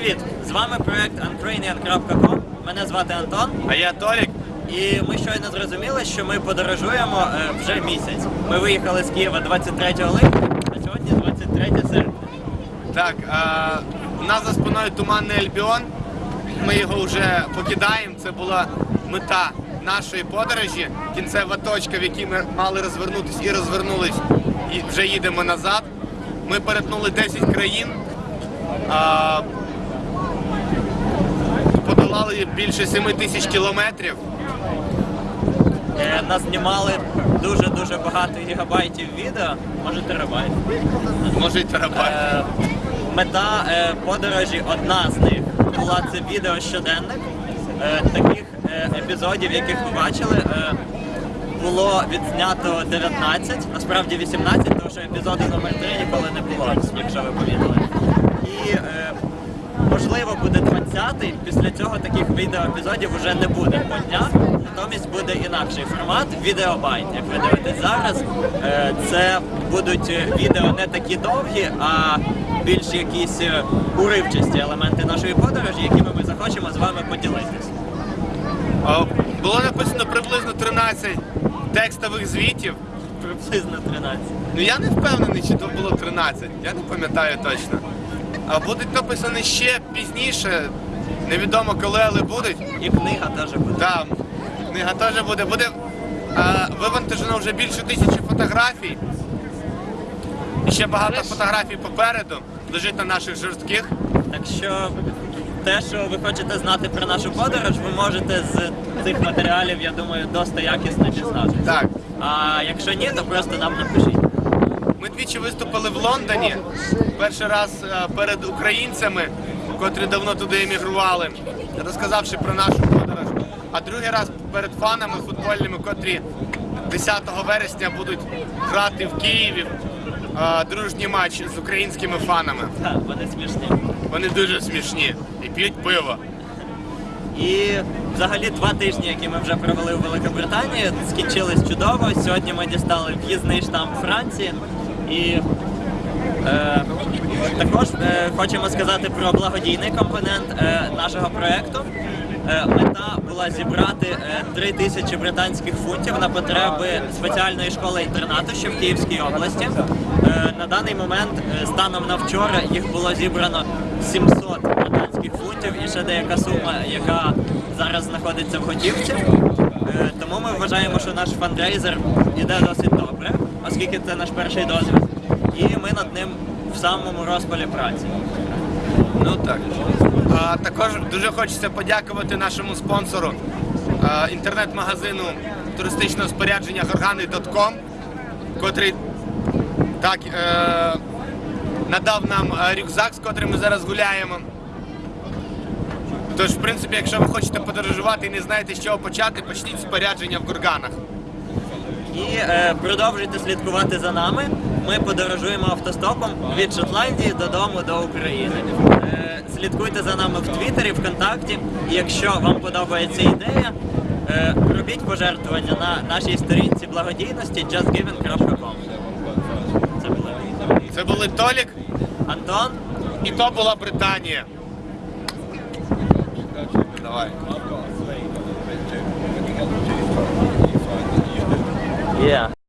Привіт! З вами проект untrainian.com. Мене звати Антон. А я Толік. І ми щойно зрозуміли, що ми подорожуємо е, вже місяць. Ми виїхали з Києва 23 липня, а сьогодні 23 серпня. Так, а, у нас за спиною туманний Альбіон. Ми його вже покидаємо. Це була мета нашої подорожі, кінцева точка, в якій ми мали розвернутися і розвернулись, і вже їдемо назад. Ми перетнули 10 країн, подолали більше 7 тисяч кілометрів. Е, Нас знімали дуже-дуже багато гігабайтів відео, може терабайт. Може й терабайт. Е, Мета е, подорожі, одна з них була це відео щоденник. Е, Таких е, епізодів, яких ви бачили, е, було відзнято 19, насправді 18, тому що епізоду номер 3 ніколи не було, якщо ви помітили. І е, можливо буде 20-й. Після цього таких відеоепізодів вже не буде по днях. Натомість буде інакший формат відеобайт. Як ви дивитесь зараз, е, це будуть е, відео не такі довгі, а більш якісь е, уривчасті елементи нашої подорожі, якими ми захочемо з вами поділитись. Було написано приблизно 13 текстових звітів. Приблизно 13. Ну я не впевнений, чи то було 13, я не пам'ятаю точно. А будуть написані ще пізніше, невідомо коли, але будуть. І книга теж буде. Так, книга теж буде. Буде а, вивантажено вже більше тисячі фотографій. І ще багато фотографій попереду лежить на наших жорстких. Так що те, що ви хочете знати про нашу подорож, ви можете з цих матеріалів, я думаю, досить якісно дізнатися. Так. А якщо ні, то просто нам напишіть. Ми двічі виступили в Лондоні. Перший раз е, перед українцями, котрі давно туди емігрували, розказавши про нашу подорож. А другий раз перед фанами футбольними, котрі 10 вересня будуть грати в Києві е, дружній матч з українськими фанами. Так, вони смішні. Вони дуже смішні і п'ють пиво. І взагалі два тижні, які ми вже провели у Великобританії, скінчились чудово. Сьогодні ми дістали в'їзний штамп Франції. І е, також е, хочемо сказати про благодійний компонент е, нашого проєкту. Е, мета була зібрати е, 3 тисячі британських фунтів на потреби спеціальної школи інтернату, що в Київській області. Е, на даний момент, е, станом на вчора, їх було зібрано 700 британських фунтів і ще деяка сума, яка зараз знаходиться в готівці. Е, тому ми вважаємо, що наш фандрейзер іде досить добре, оскільки це наш перший досвід. І ми над ним в самому розпалі праці. Ну так. А, також дуже хочеться подякувати нашому спонсору інтернет-магазину туристичного спорядження Горгани.com, котрий так е, надав нам е, рюкзак, з котрим ми зараз гуляємо. Тож, в принципі, якщо ви хочете подорожувати і не знаєте, з чого почати, почніть спорядження в Горганах. І е, продовжуйте слідкувати за нами. Ми подорожуємо автостопом від Шотландії додому до України. Е, слідкуйте за нами в Твіттері, ВКонтакті. І якщо вам подобається ідея, е, робіть пожертвування на нашій сторінці благодійності justgiving.com. Це були Це були Толік Антон. і то була Британія. Давай. Yeah.